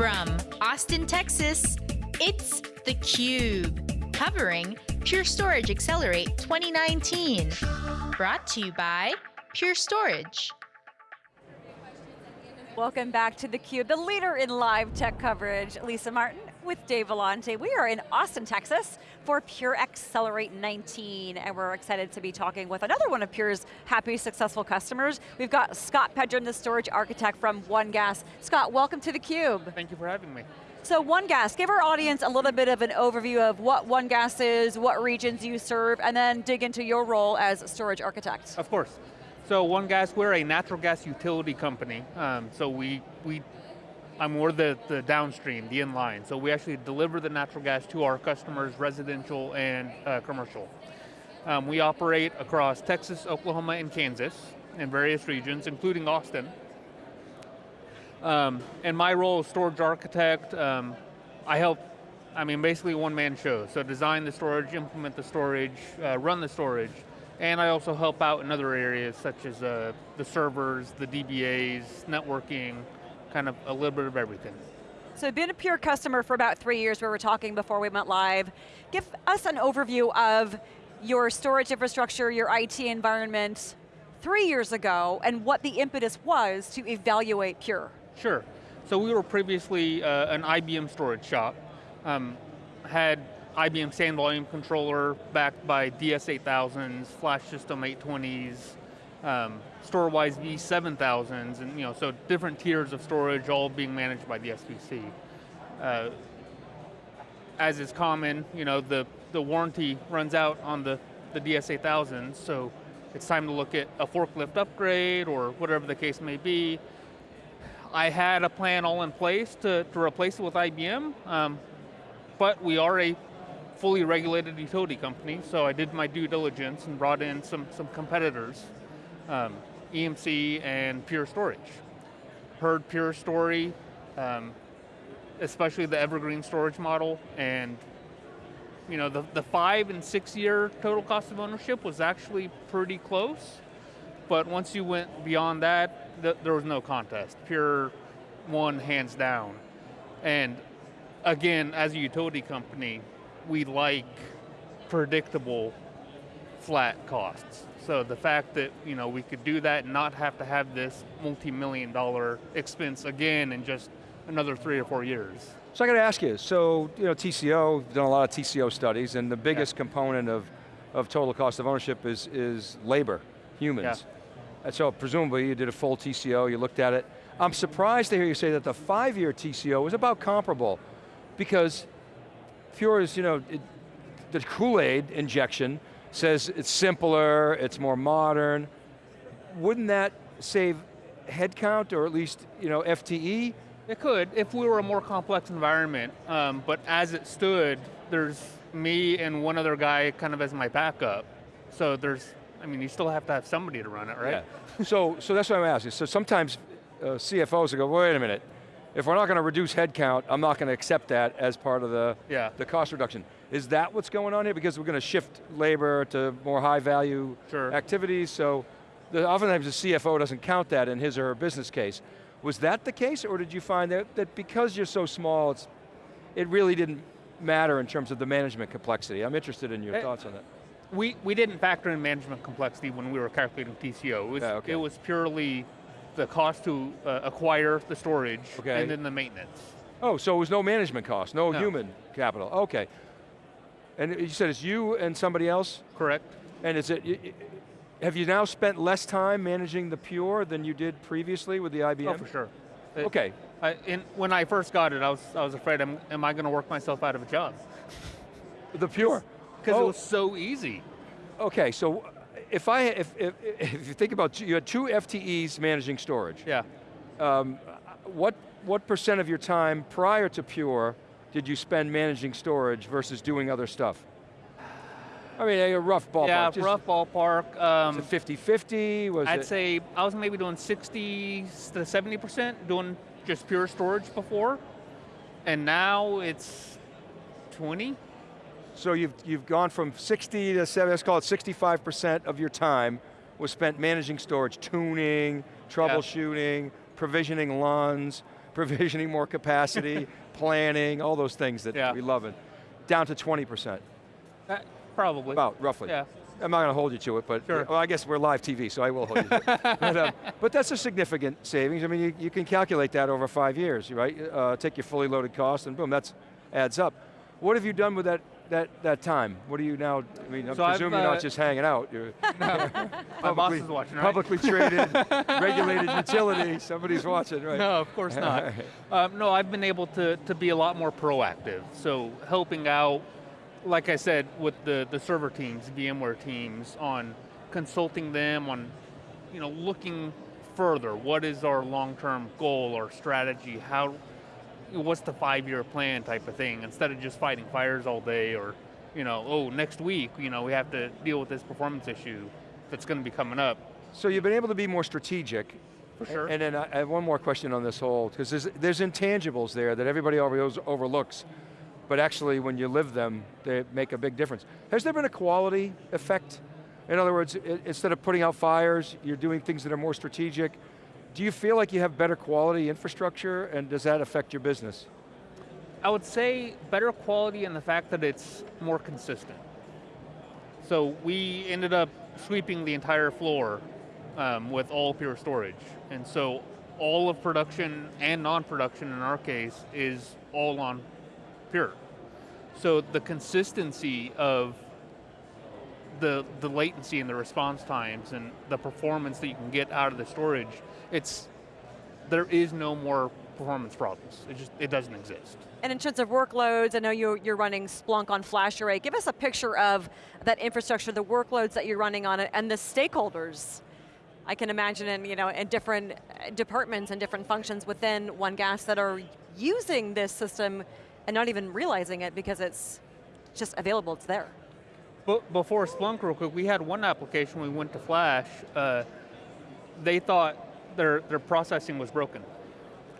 From Austin, Texas, it's theCUBE, covering Pure Storage Accelerate 2019. Brought to you by Pure Storage. Welcome back to theCUBE, the leader in live tech coverage. Lisa Martin with Dave Vellante. We are in Austin, Texas for Pure Accelerate 19, and we're excited to be talking with another one of Pure's happy, successful customers. We've got Scott Pedram, the storage architect from OneGas. Scott, welcome to theCUBE. Thank you for having me. So OneGas, give our audience a little bit of an overview of what OneGas is, what regions you serve, and then dig into your role as storage architect. Of course. So OneGas, we're a natural gas utility company. Um, so we, we, I'm more the, the downstream, the inline. So we actually deliver the natural gas to our customers, residential and uh, commercial. Um, we operate across Texas, Oklahoma, and Kansas in various regions, including Austin. Um, and my role as storage architect, um, I help, I mean, basically one man show. So design the storage, implement the storage, uh, run the storage, and I also help out in other areas such as uh, the servers, the DBAs, networking, kind of a little bit of everything. So been a Pure customer for about three years, we were talking before we went live. Give us an overview of your storage infrastructure, your IT environment three years ago, and what the impetus was to evaluate Pure. Sure. So we were previously uh, an IBM storage shop. Um, had IBM SAN volume controller backed by DS8000s, flash system 820s, um, Storwize V7000s, and you know, so different tiers of storage all being managed by the SVC. Uh, as is common, you know, the, the warranty runs out on the, the DS8000s, so it's time to look at a forklift upgrade or whatever the case may be. I had a plan all in place to, to replace it with IBM, um, but we are a fully regulated utility company, so I did my due diligence and brought in some, some competitors, um, EMC and Pure Storage. Heard Pure story, um, especially the evergreen storage model, and you know, the, the five and six year total cost of ownership was actually pretty close, but once you went beyond that, th there was no contest. Pure won hands down. And again, as a utility company, we like predictable flat costs. So the fact that you know we could do that and not have to have this multi-million dollar expense again in just another three or four years. So I got to ask you, so you know TCO, done a lot of TCO studies and the biggest yeah. component of, of total cost of ownership is, is labor, humans. Yeah. And so presumably you did a full TCO, you looked at it. I'm surprised to hear you say that the five-year TCO was about comparable because Pure is, you know, it, the Kool-Aid injection says it's simpler, it's more modern. Wouldn't that save headcount or at least, you know, FTE? It could, if we were a more complex environment. Um, but as it stood, there's me and one other guy kind of as my backup. So there's, I mean, you still have to have somebody to run it, right? Yeah. so, so that's what I'm asking. So sometimes uh, CFOs will go, wait a minute, if we're not going to reduce headcount, I'm not going to accept that as part of the, yeah. the cost reduction. Is that what's going on here? Because we're going to shift labor to more high value sure. activities, so the, oftentimes the CFO doesn't count that in his or her business case. Was that the case, or did you find that, that because you're so small, it's, it really didn't matter in terms of the management complexity? I'm interested in your it, thoughts on that. We, we didn't factor in management complexity when we were calculating TCO. It was, yeah, okay. it was purely the cost to uh, acquire the storage, okay. and then the maintenance. Oh, so it was no management cost, no, no, human capital, okay. And you said it's you and somebody else? Correct. And is it, have you now spent less time managing the Pure than you did previously with the IBM? Oh, for sure. It, okay. I, in, when I first got it, I was, I was afraid, am, am I going to work myself out of a job? The Pure? Because oh. it was so easy. Okay, so if I, if, if, if, you think about, you had two FTEs managing storage. Yeah. Um, what, what percent of your time prior to Pure did you spend managing storage versus doing other stuff? I mean, a rough ballpark. Yeah, Just rough ballpark. Um, 50-50? I'd it? say I was maybe doing 60 to 70% doing just pure storage before, and now it's 20. So you've, you've gone from 60 to 70, let's call it 65% of your time was spent managing storage, tuning, troubleshooting, provisioning LUNs, provisioning more capacity, planning, all those things that Yeah. we love it. Down to 20%, Uh, probably. about roughly. Yeah. I'm not going to hold you to it, but Sure. well, I guess we're live TV, so I will hold you to it. but, um, but that's a significant savings. I mean, you, you can calculate that over five years, right? Uh, take your fully loaded cost and boom, that's adds up. What have you done with that, that, that time? What are you now, I mean, I So I've, you're uh, not just hanging out. You're My boss is watching, right? Publicly traded, regulated utility, somebody's watching, right? No, of course not. um, no, I've been able to, to be a lot more proactive. So helping out, like I said, with the, the server teams, VMware teams, on consulting them on, you know, looking further. What is our long-term goal or strategy? How, what's the five-year plan type of thing? Instead of just fighting fires all day or, you know, oh, next week, you know, we have to deal with this performance issue that's going to be coming up. So you've been able to be more strategic. For sure. And then I have one more question on this whole, because there's, there's intangibles there that everybody always overlooks, but actually when you live them, they make a big difference. Has there been a quality effect? In other words, instead of putting out fires, you're doing things that are more strategic. Do you feel like you have better quality infrastructure, and does that affect your business? I would say better quality in the fact that it's more consistent. So we ended up sweeping the entire floor um, with all pure storage. And so all of production and non-production in our case is all on pure. So the consistency of the, the latency and the response times and the performance that you can get out of the storage, it's, there is no more performance problems. It just, it doesn't exist. And in terms of workloads, I know you're, you're running Splunk on FlashArray. Give us a picture of that infrastructure, the workloads that you're running on it, and the stakeholders. I can imagine in, you know, in different uh, departments and different functions within OneGas that are using this system and not even realizing it because it's just available, it's there. But before Splunk, real quick, we had one application. We went to Flash. Uh, they thought their their processing was broken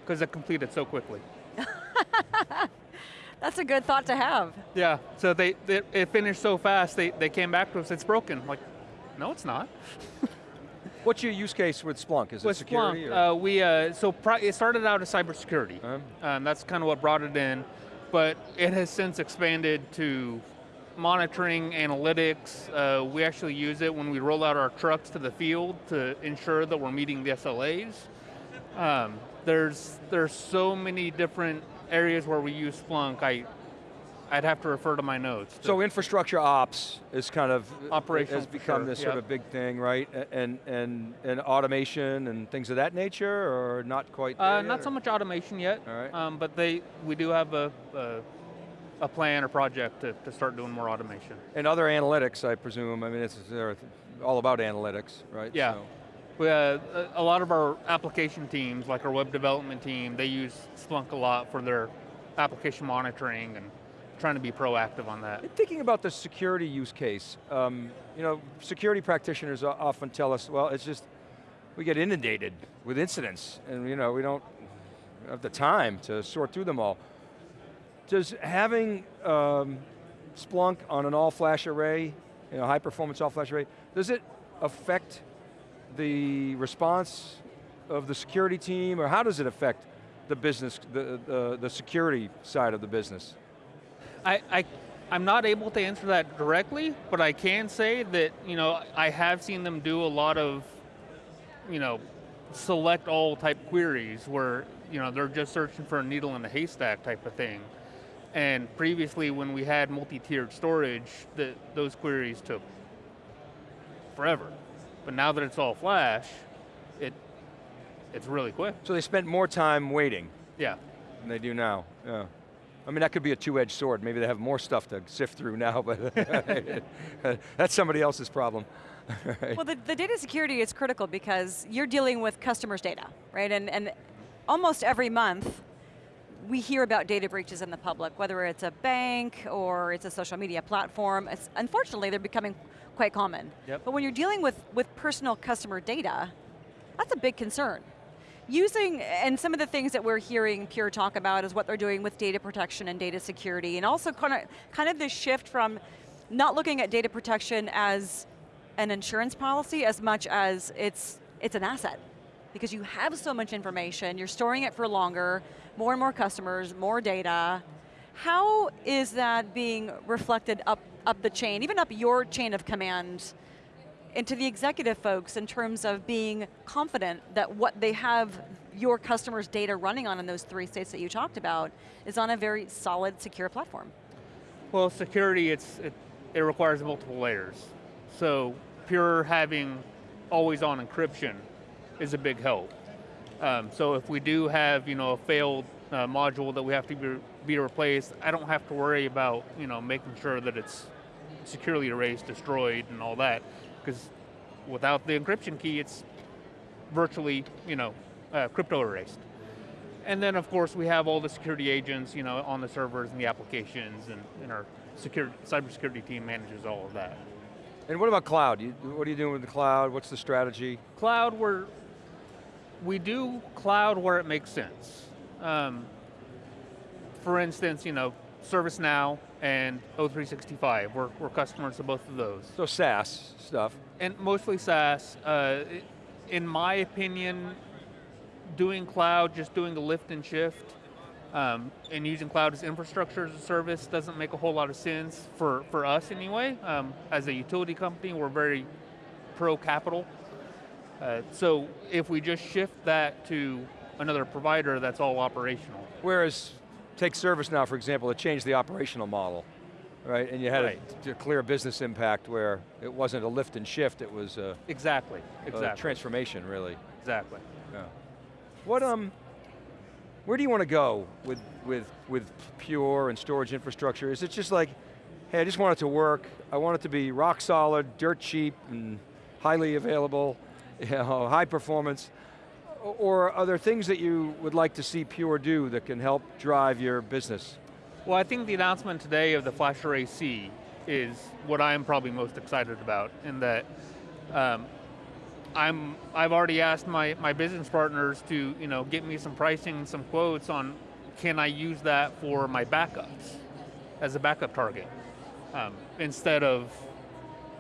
because it completed so quickly. That's a good thought to have. Yeah. So they, they it finished so fast. They they came back to us. It's broken. Like, no, it's not. What's your use case with Splunk? Is it With security? Splunk, uh, we uh, so pri- it started out as cybersecurity. Um, Um, that's kind of what brought it in, but it has since expanded to monitoring, analytics. Uh, we actually use it when we roll out our trucks to the field to ensure that we're meeting the SLAs. Um, there's there's so many different areas where we use Splunk. I I'd have to refer to my notes. to- So infrastructure ops is kind of Operational has become sure, this sort of big thing, right? And and and automation and things of that nature, or not quite? Uh, not so much automation yet, All right. um, but they we do have a, a, a plan or project to, to start doing more automation. And other analytics, I presume. I mean, it's they're all about analytics, right? Yeah. So- We, uh, a a lot of our application teams, like our web development team, they use Splunk a lot for their application monitoring and trying to be proactive on that. And Thinking about the security use case, um, you know, security practitioners often tell us, well, it's just, we get inundated with incidents, and you know, we don't have the time to sort through them all. Does having um, Splunk on an all-flash array, you know, high-performance all-flash array, does it affect the response of the security team, or how does it affect the business, the, the, the security side of the business? I, I, I'm not able to answer that directly, but I can say that, you know, I have seen them do a lot of, you know, select all type queries where, you know, they're just searching for a needle in a haystack type of thing. And previously when we had multi-tiered storage, the, those queries took forever. But now that it's all flash, it, it's really quick. So they spent more time waiting Yeah. than they do now, yeah. I mean, that could be a two-edged sword. Maybe they have more stuff to sift through now, but that's somebody else's problem. Right. Well, the, the data security is critical because you're dealing with customers' data, right? And, and almost every month, we hear about data breaches in the public, whether it's a bank or it's a social media platform. It's, unfortunately, they're becoming quite common. Yep. But when you're dealing with, with personal customer data, that's a big concern. Using, and some of the things that we're hearing Pure talk about is what they're doing with data protection and data security, and also kind of, kind of this shift from not looking at data protection as an insurance policy as much as it's, it's an asset. Because you have so much information, you're storing it for longer, more and more customers, more data. How is that being reflected up, up the chain, even up your chain of command, into the executive folks in terms of being confident that what they have your customers' data running on in those three states that you talked about is on a very solid, secure platform? Well, security, it's, it, it requires multiple layers. So pure having always on encryption is a big help. Um, so if we do have you know, a failed uh, module that we have to be, be replaced, I don't have to worry about you know, making sure that it's securely erased, destroyed, and all that. Because without the encryption key, it's virtually you know, uh, crypto erased. And then of course we have all the security agents you know, on the servers and the applications and, and our security, cybersecurity team manages all of that. And what about cloud? You, what are you doing with the cloud? What's the strategy? Cloud, we're, we do cloud where it makes sense. Um, for instance, you know, ServiceNow and O365, we're, we're customers of both of those. So SaaS stuff. And mostly SaaS. Uh, in my opinion, doing cloud, just doing a lift and shift, um, and using cloud as infrastructure as a service doesn't make a whole lot of sense for, for us anyway. Um, as a utility company, we're very pro-capital. Uh, so if we just shift that to another provider, that's all operational. Whereas, take ServiceNow for example, it changed the operational model, right? And you had right. a, a, clear business impact where it wasn't a lift and shift, it was a, exactly, exactly. A transformation, really. Exactly. Yeah. What um, where do you want to go with, with, with Pure and storage infrastructure? Is it just like, hey, I just want it to work, I want it to be rock solid, dirt cheap, and highly available, you know, high performance, or are there things that you would like to see Pure do that can help drive your business? Well, I think the announcement today of the FlashArray//C is what I'm probably most excited about in that um, I'm, I've already asked my, my business partners to you know, get me some pricing, some quotes on can I use that for my backups as a backup target um, instead of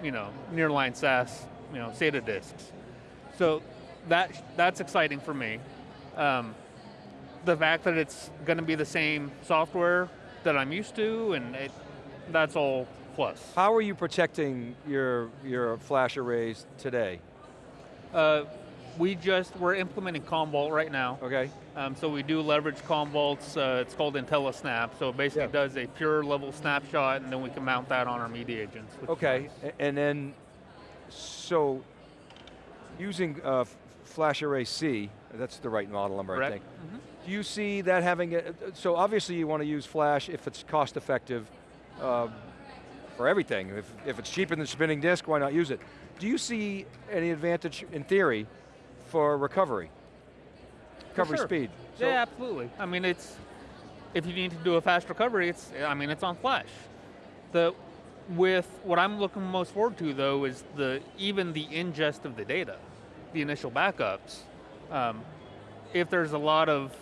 you know, nearline SAS, you know, SATA disks. So that, that's exciting for me. Um, the fact that it's going to be the same software that I'm used to, and it, that's all plus. How are you protecting your, your flash arrays today? Uh, we just, we're implementing Commvault right now. Okay. Um, so we do leverage Commvaults, uh, it's called IntelliSnap, so it basically yeah. does a pure level snapshot and then we can mount that on our media agents. Okay, and then, so, using uh, FlashArray//C, that's the right model number, Correct. I think. Mm -hmm. Do you see that having, a, so obviously you want to use Flash if it's cost effective uh, for everything. If, if it's cheaper than spinning disk, why not use it? Do you see any advantage, in theory, for recovery? Recovery sure. speed? So yeah, absolutely. I mean, it's, if you need to do a fast recovery, it's, I mean, it's on flash. The, with, what I'm looking most forward to though is the, even the ingest of the data, the initial backups. Um, if there's a lot of,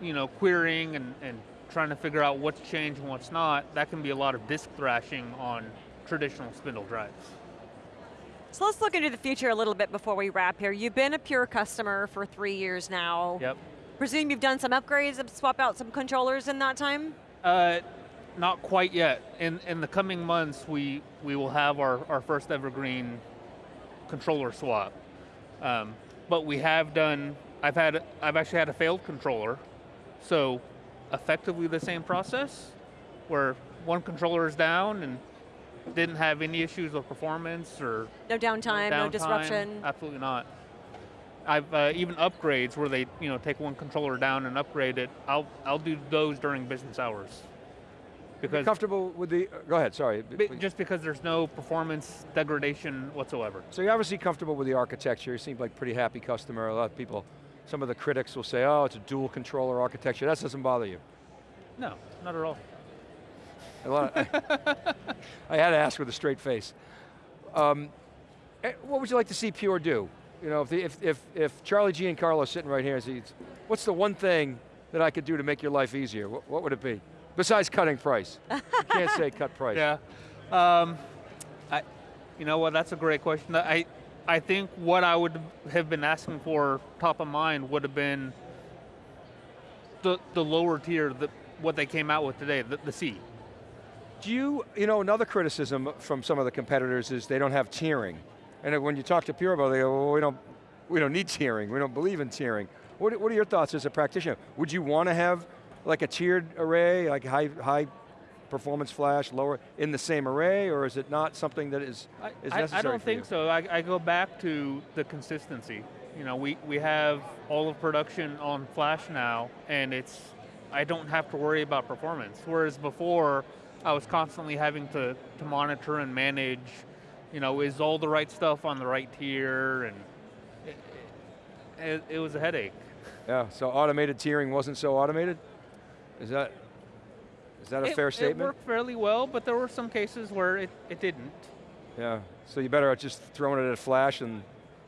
you know, querying and, and trying to figure out what's changed and what's not, that can be a lot of disk thrashing on traditional spindle drives. So let's look into the future a little bit before we wrap here. You've been a Pure customer for three years now. Yep. Presume you've done some upgrades, and swap out some controllers in that time? Uh, not quite yet. In, in the coming months, we, we will have our, our first evergreen controller swap. Um, but we have done, I've had, I've actually had a failed controller, so effectively the same process, where one controller is down and didn't have any issues with performance or no downtime, no, downtime, no disruption. Absolutely not. I've uh, even upgrades where they you know take one controller down and upgrade it. I'll I'll do those during business hours. Because comfortable with the, uh, go ahead, sorry. Just because there's no performance degradation whatsoever. So you're obviously comfortable with the architecture. You seem like pretty happy customer. A lot of people, some of the critics will say, oh, it's a dual controller architecture. That doesn't bother you. No, not at all. I, I had to ask with a straight face. Um, eh, what would you like to see Pure do? You know, if, the, if, if, if Charlie Giancarlo sitting right here says, what's the one thing that I could do to make your life easier? What, what would it be? Besides cutting price. you can't say cut price. Yeah. Um, I, you know what, that's a great question. I, I think what I would have been asking for top of mind would have been the, the lower tier, the, what they came out with today, the, the C. Do you, you know, another criticism from some of the competitors is they don't have tiering. And when you talk to Pure, they go, well, we don't, we don't need tiering, we don't believe in tiering. What, what are your thoughts as a practitioner? Would you want to have like a tiered array, like high, high performance flash, lower, in the same array, or is it not something that is, I, is I- necessary I don't think you? so. I, I go back to the consistency. You know, we, we have all of production on Flash now, and it's, I don't have to worry about performance. Whereas before, I was constantly having to, to monitor and manage, you know, is all the right stuff on the right tier, and it, it, it was a headache. Yeah, so automated tiering wasn't so automated? Is that, is that a it, fair statement? It worked fairly well, but there were some cases where it, it didn't. Yeah, so you better just throwing it at a flash and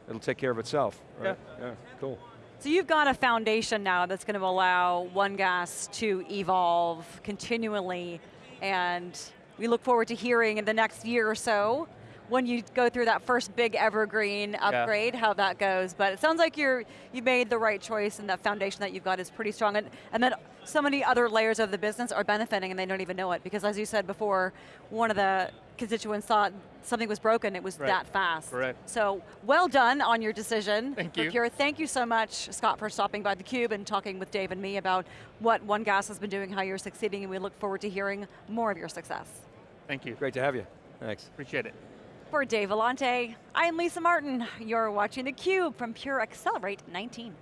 it'll take care of itself, right? Yeah. Yeah, cool. So you've got a foundation now that's going to allow OneGas to evolve continually, and we look forward to hearing in the next year or so when you go through that first big evergreen upgrade, how that goes. But it sounds like you're you made the right choice, and that foundation that you've got is pretty strong, and, and then so many other layers of the business are benefiting, and they don't even know it because, as you said before, one of the constituents thought something was broken. It was Right. that fast. Correct. So well done on your decision. Thank you. Pure. Thank you so much, Scott, for stopping by theCUBE and talking with Dave and me about what OneGas has been doing, how you're succeeding, and we look forward to hearing more of your success. Thank you. Great to have you. Thanks. Appreciate it. For Dave Vellante, I'm Lisa Martin. You're watching theCUBE from Pure Accelerate 19.